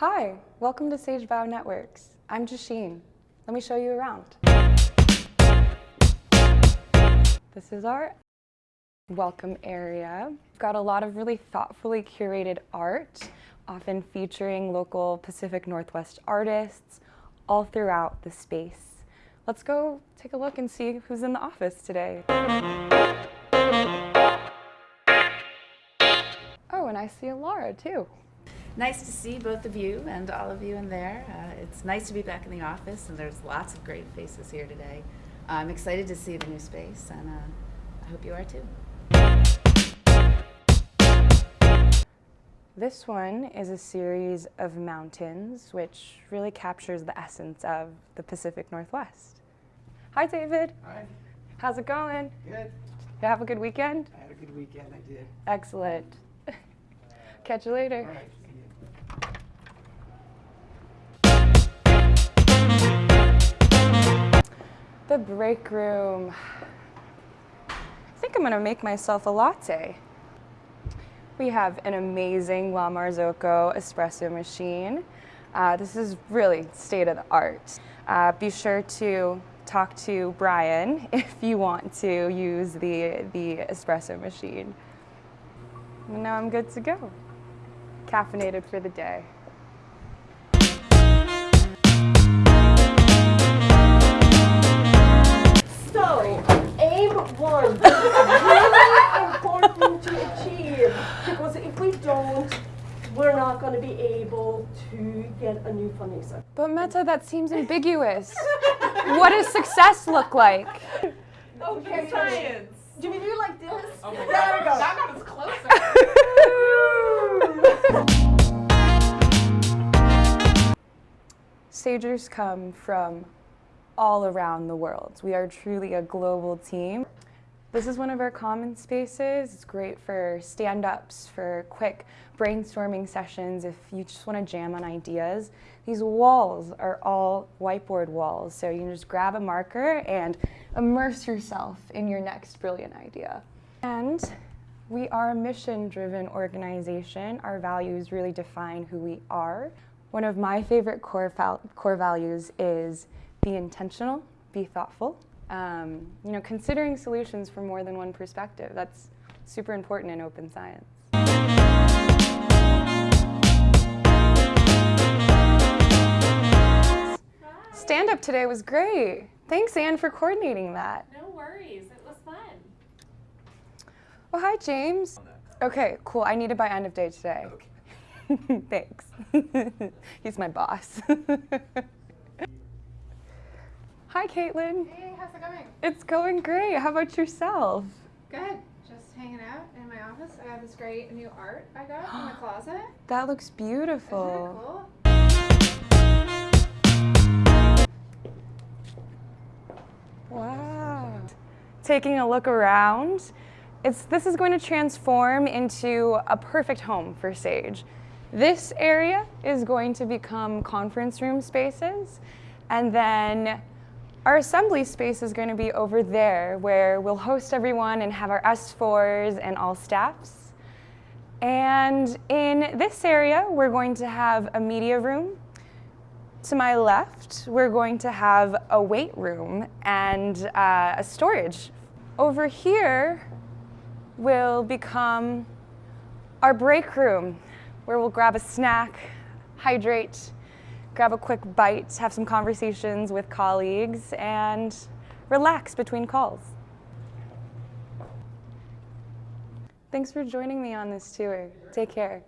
Hi, welcome to Sage Bionetworks. I'm Jasheen. Let me show you around. This is our welcome area. We've got a lot of really thoughtfully curated art, often featuring local Pacific Northwest artists all throughout the space. Let's go take a look and see who's in the office today. Oh, and I see Laura too. Nice to see both of you and all of you in there. Uh, it's nice to be back in the office, and there's lots of great faces here today. I'm excited to see the new space, and uh, I hope you are too. This one is a series of mountains, which really captures the essence of the Pacific Northwest. Hi, David. Hi. How's it going? Good. You have a good weekend? I had a good weekend. I did. Excellent. Catch you later. The break room. I think I'm gonna make myself a latte. We have an amazing La Marzocco espresso machine. Uh, this is really state of the art. Uh, be sure to talk to Brian if you want to use the, the espresso machine. And now I'm good to go. Caffeinated for the day. To be able to get a new funding source. But Meta, that seems ambiguous. what does success look like? Okay, Science. Do we do like this? Oh my there God. we go. That got us closer. Sagers come from all around the world. We are truly a global team. This is one of our common spaces. It's great for stand-ups, for quick brainstorming sessions if you just want to jam on ideas. These walls are all whiteboard walls, so you can just grab a marker and immerse yourself in your next brilliant idea. And we are a mission-driven organization. Our values really define who we are. One of my favorite core, core values is be intentional, be thoughtful. Um, you know, considering solutions from more than one perspective, that's super important in open science. Stand up today was great. Thanks, Anne, for coordinating that. No worries. It was fun. Well, hi, James. Okay, cool. I need it by end of day today. Okay. Thanks. He's my boss. Hi, Caitlin. Hey, how's it going? It's going great. How about yourself? Good. Just hanging out in my office. I have this great new art I got in my closet. That looks beautiful. cool? Wow. Taking a look around, it's, this is going to transform into a perfect home for Sage. This area is going to become conference room spaces, and then our assembly space is going to be over there where we'll host everyone and have our S4s and all staffs. And in this area, we're going to have a media room. To my left, we're going to have a weight room and uh, a storage. Over here will become our break room, where we'll grab a snack, hydrate, grab a quick bite, have some conversations with colleagues, and relax between calls. Thanks for joining me on this tour. Take care.